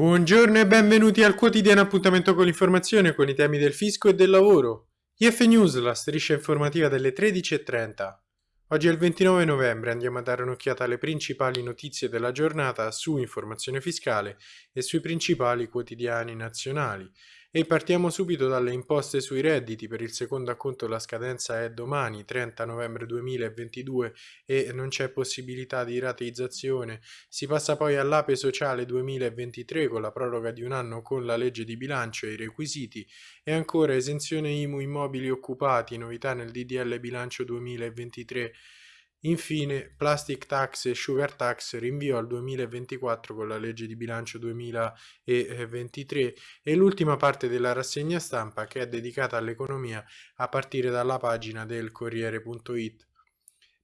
Buongiorno e benvenuti al quotidiano appuntamento con l'informazione con i temi del fisco e del lavoro. IF News, la striscia informativa delle 13.30. Oggi è il 29 novembre, andiamo a dare un'occhiata alle principali notizie della giornata su informazione fiscale e sui principali quotidiani nazionali. E partiamo subito dalle imposte sui redditi. Per il secondo acconto la scadenza è domani, 30 novembre 2022, e non c'è possibilità di rateizzazione. Si passa poi all'Ape Sociale 2023 con la proroga di un anno con la legge di bilancio e i requisiti, e ancora esenzione IMU immobili occupati, novità nel DDL bilancio 2023 Infine, Plastic Tax e Sugar Tax rinvio al 2024 con la legge di bilancio 2023 e l'ultima parte della rassegna stampa che è dedicata all'economia a partire dalla pagina del Corriere.it.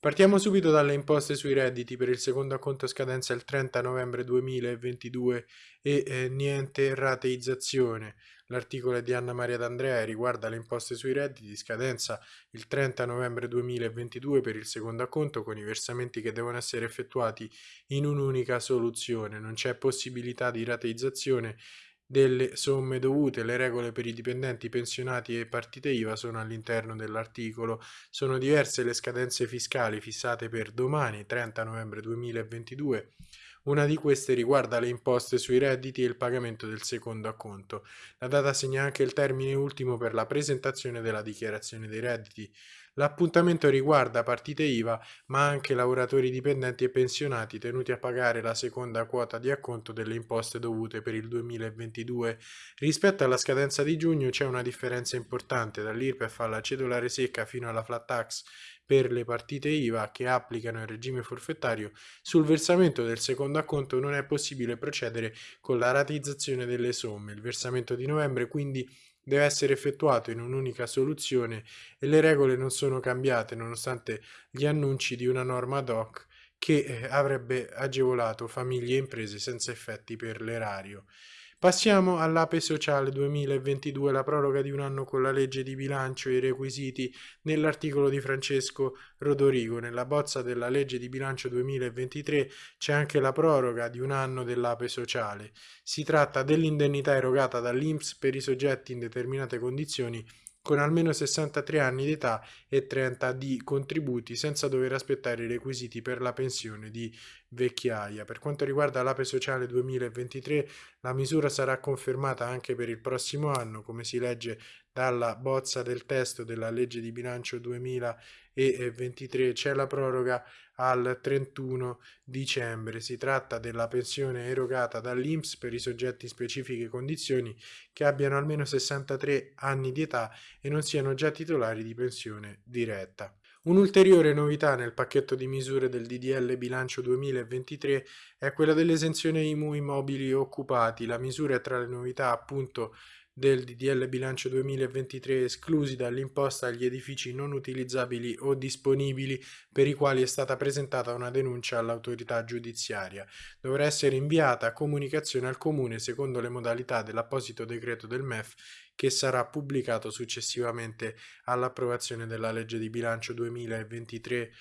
Partiamo subito dalle imposte sui redditi per il secondo acconto scadenza il 30 novembre 2022 e eh, niente rateizzazione. L'articolo è di Anna Maria D'Andrea e riguarda le imposte sui redditi, scadenza il 30 novembre 2022 per il secondo acconto con i versamenti che devono essere effettuati in un'unica soluzione. Non c'è possibilità di rateizzazione delle somme dovute. Le regole per i dipendenti pensionati e partite IVA sono all'interno dell'articolo. Sono diverse le scadenze fiscali fissate per domani, 30 novembre 2022 una di queste riguarda le imposte sui redditi e il pagamento del secondo acconto. La data segna anche il termine ultimo per la presentazione della dichiarazione dei redditi. L'appuntamento riguarda partite IVA, ma anche lavoratori dipendenti e pensionati tenuti a pagare la seconda quota di acconto delle imposte dovute per il 2022. Rispetto alla scadenza di giugno c'è una differenza importante dall'IRPEF alla cedolare secca fino alla flat tax per le partite IVA che applicano il regime forfettario, sul versamento del secondo acconto non è possibile procedere con la ratizzazione delle somme. Il versamento di novembre quindi deve essere effettuato in un'unica soluzione e le regole non sono cambiate nonostante gli annunci di una norma ad hoc che eh, avrebbe agevolato famiglie e imprese senza effetti per l'erario. Passiamo all'Ape Sociale 2022, la proroga di un anno con la legge di bilancio e i requisiti nell'articolo di Francesco Rodorigo. Nella bozza della legge di bilancio 2023 c'è anche la proroga di un anno dell'Ape Sociale. Si tratta dell'indennità erogata dall'INPS per i soggetti in determinate condizioni con almeno 63 anni di età e 30 di contributi senza dover aspettare i requisiti per la pensione di vecchiaia. Per quanto riguarda l'Ape Sociale 2023, la misura sarà confermata anche per il prossimo anno, come si legge dalla bozza del testo della legge di bilancio 2023. C'è la proroga al 31 dicembre. Si tratta della pensione erogata dall'INPS per i soggetti in specifiche condizioni che abbiano almeno 63 anni di età e non siano già titolari di pensione diretta. Un'ulteriore novità nel pacchetto di misure del DDL bilancio 2023 è quella dell'esenzione IMU immobili occupati. La misura è tra le novità appunto del DDL bilancio 2023 esclusi dall'imposta agli edifici non utilizzabili o disponibili per i quali è stata presentata una denuncia all'autorità giudiziaria. Dovrà essere inviata comunicazione al Comune secondo le modalità dell'apposito decreto del MEF che sarà pubblicato successivamente all'approvazione della legge di bilancio 2023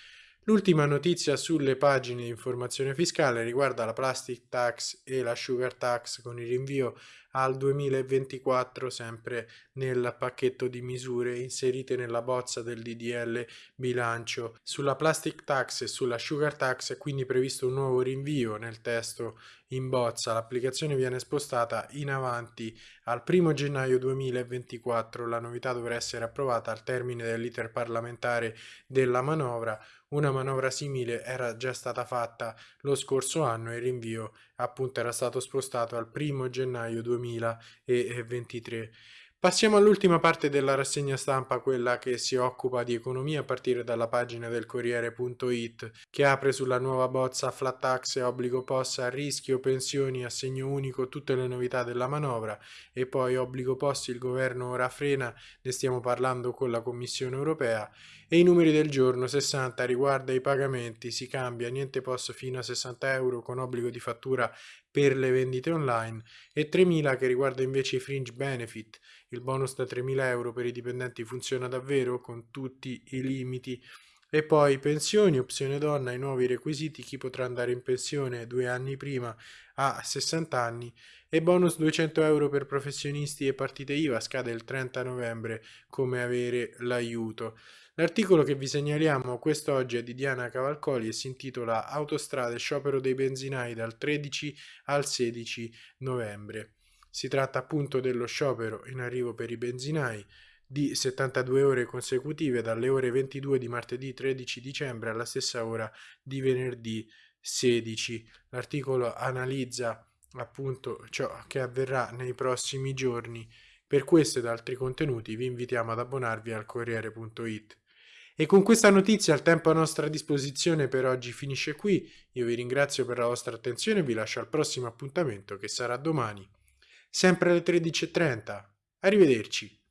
L'ultima notizia sulle pagine di informazione fiscale riguarda la plastic tax e la sugar tax con il rinvio al 2024 sempre nel pacchetto di misure inserite nella bozza del DDL bilancio. Sulla plastic tax e sulla sugar tax è quindi previsto un nuovo rinvio nel testo in bozza. L'applicazione viene spostata in avanti al 1 gennaio 2024. La novità dovrà essere approvata al termine dell'iter parlamentare della manovra una manovra simile era già stata fatta lo scorso anno e il rinvio appunto era stato spostato al 1 gennaio 2023. Passiamo all'ultima parte della rassegna stampa, quella che si occupa di economia a partire dalla pagina del Corriere.it, che apre sulla nuova bozza flat tax e obbligo POS a rischio, pensioni, assegno unico, tutte le novità della manovra. E poi obbligo POS il governo ora frena, ne stiamo parlando con la Commissione europea. E i numeri del giorno 60 riguarda i pagamenti, si cambia niente POS fino a 60 euro con obbligo di fattura per le vendite online e 3.000 che riguarda invece i fringe benefit. Il bonus da 3.000 euro per i dipendenti funziona davvero? Con tutti i limiti E poi pensioni, opzione donna, i nuovi requisiti, chi potrà andare in pensione due anni prima a 60 anni e bonus 200 euro per professionisti e partite IVA scade il 30 novembre come avere l'aiuto. L'articolo che vi segnaliamo quest'oggi è di Diana Cavalcoli e si intitola Autostrade sciopero dei benzinai dal 13 al 16 novembre. Si tratta appunto dello sciopero in arrivo per i benzinai di 72 ore consecutive dalle ore 22 di martedì 13 dicembre alla stessa ora di venerdì 16. L'articolo analizza appunto ciò che avverrà nei prossimi giorni. Per questo ed altri contenuti vi invitiamo ad abbonarvi al Corriere.it. E con questa notizia il tempo a nostra disposizione per oggi finisce qui. Io vi ringrazio per la vostra attenzione e vi lascio al prossimo appuntamento che sarà domani, sempre alle 13.30. Arrivederci.